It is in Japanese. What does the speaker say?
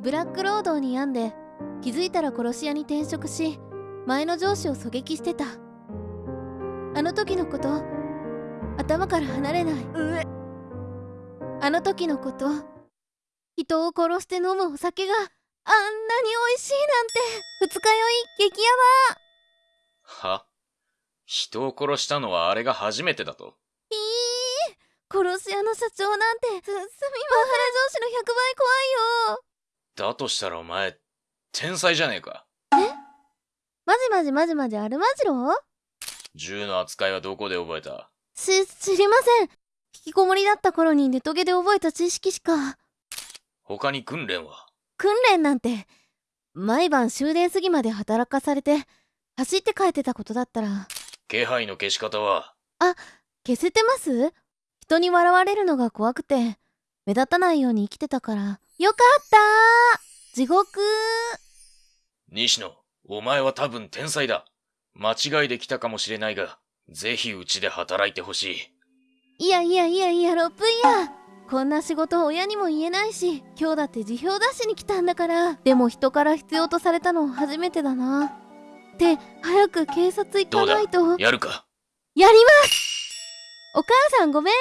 ブラック労働に病んで気づいたら殺し屋に転職し前の上司を狙撃してた。あの時のこと頭から離れない。あの時のこと人を殺して飲むお酒があんなに美味しいなんて二日酔い激ヤは？人を殺したのはあれが初めてだと？バいい。殺し屋の社長なんてすすみません。上司の100倍怖いよだとしたらお前、天才じゃねえか。マジマジマジマジアルマジロ銃の扱いはどこで覚えた？し、知りません。引きこもりだった頃にネトゲで覚えた知識しか。他に訓練は？訓練なんて、毎晩終電過ぎまで働かされて、走って帰ってたことだったら、気配の消し方は？消せてます？人に笑われるのが怖くて、目立たないように生きてたから。よかったー地獄西野、お前は多分天才だ。間違いできたかもしれないが、ぜひうちで働いてほしい。いやいやいやいや、ロップイヤーこんな仕事親にも言えないし、今日だって辞表出しに来たんだから。でも人から必要とされたの初めてだな。って、早く警察行かないと。やるかやりますお母さんごめん